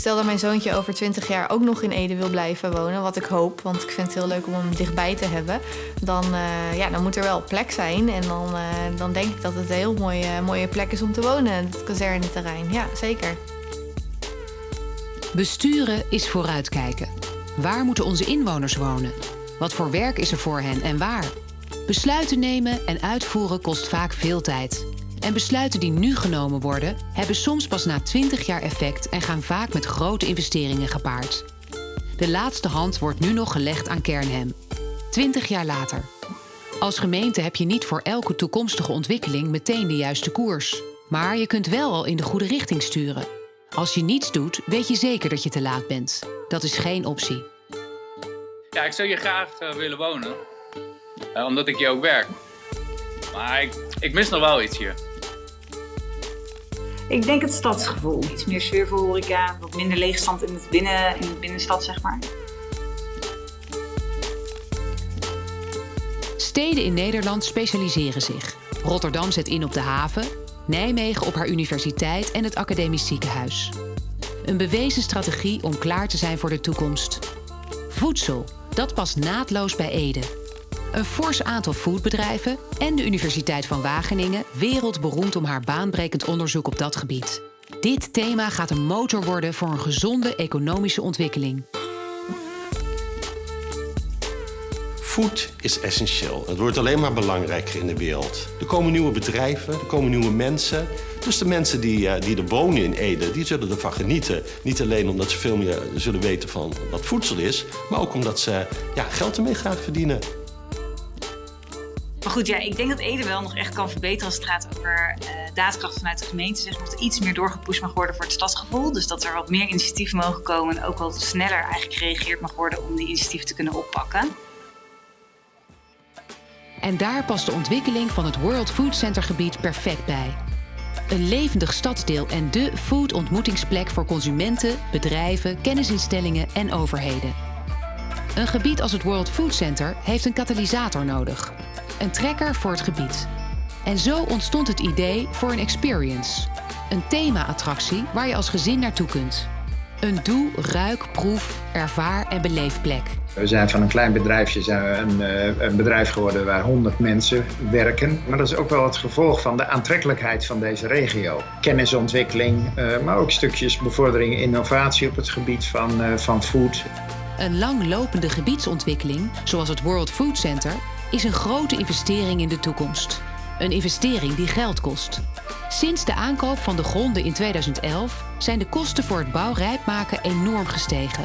Stel dat mijn zoontje over 20 jaar ook nog in Ede wil blijven wonen, wat ik hoop, want ik vind het heel leuk om hem dichtbij te hebben. Dan, uh, ja, dan moet er wel plek zijn. En dan, uh, dan denk ik dat het een heel mooie, mooie plek is om te wonen, het kazerneterrein. Ja, zeker. Besturen is vooruitkijken. Waar moeten onze inwoners wonen? Wat voor werk is er voor hen en waar? Besluiten nemen en uitvoeren kost vaak veel tijd. En besluiten die nu genomen worden, hebben soms pas na 20 jaar effect en gaan vaak met grote investeringen gepaard. De laatste hand wordt nu nog gelegd aan Kernhem. 20 jaar later. Als gemeente heb je niet voor elke toekomstige ontwikkeling meteen de juiste koers. Maar je kunt wel al in de goede richting sturen. Als je niets doet, weet je zeker dat je te laat bent. Dat is geen optie. Ja, ik zou hier graag uh, willen wonen. Uh, omdat ik hier ook werk. Maar ik, ik mis nog wel iets hier. Ik denk het stadsgevoel. Iets meer sfeervol horeca, wat minder leegstand in, het binnen, in de binnenstad, zeg maar. Steden in Nederland specialiseren zich. Rotterdam zet in op de haven, Nijmegen op haar universiteit en het academisch ziekenhuis. Een bewezen strategie om klaar te zijn voor de toekomst. Voedsel, dat past naadloos bij Ede. Een fors aantal foodbedrijven en de Universiteit van Wageningen wereldberoemd om haar baanbrekend onderzoek op dat gebied. Dit thema gaat een motor worden voor een gezonde economische ontwikkeling. Food is essentieel. Het wordt alleen maar belangrijker in de wereld. Er komen nieuwe bedrijven, er komen nieuwe mensen. Dus de mensen die, uh, die er wonen in Ede, die zullen ervan genieten. Niet alleen omdat ze veel meer zullen weten van wat voedsel is... maar ook omdat ze ja, geld ermee gaan verdienen. Maar goed, ja, ik denk dat Ede wel nog echt kan verbeteren als het gaat over uh, daadkracht vanuit de gemeente. Zeg, dat er iets meer doorgepusht mag worden voor het stadsgevoel. Dus dat er wat meer initiatieven mogen komen en ook wat sneller eigenlijk gereageerd mag worden om die initiatieven te kunnen oppakken. En daar past de ontwikkeling van het World Food Center gebied perfect bij. Een levendig stadsdeel en de food-ontmoetingsplek voor consumenten, bedrijven, kennisinstellingen en overheden. Een gebied als het World Food Center heeft een katalysator nodig. Een trekker voor het gebied. En zo ontstond het idee voor een experience. Een thema-attractie waar je als gezin naartoe kunt. Een doe, ruik, proef, ervaar en beleefplek. We zijn van een klein bedrijfje zijn we een, een, bedrijf geworden waar 100 mensen werken. Maar dat is ook wel het gevolg van de aantrekkelijkheid van deze regio. Kennisontwikkeling, uh, maar ook stukjes bevordering innovatie op het gebied van, uh, van food. Een langlopende gebiedsontwikkeling, zoals het World Food Center, is een grote investering in de toekomst. Een investering die geld kost. Sinds de aankoop van de gronden in 2011 zijn de kosten voor het bouwrijp maken enorm gestegen.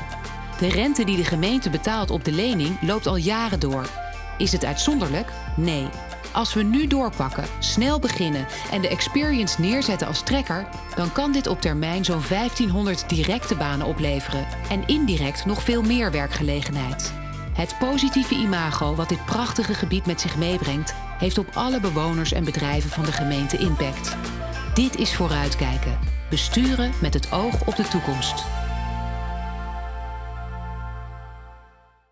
De rente die de gemeente betaalt op de lening loopt al jaren door. Is het uitzonderlijk? Nee. Als we nu doorpakken, snel beginnen en de experience neerzetten als trekker, dan kan dit op termijn zo'n 1500 directe banen opleveren en indirect nog veel meer werkgelegenheid. Het positieve imago wat dit prachtige gebied met zich meebrengt, heeft op alle bewoners en bedrijven van de gemeente impact. Dit is vooruitkijken. Besturen met het oog op de toekomst.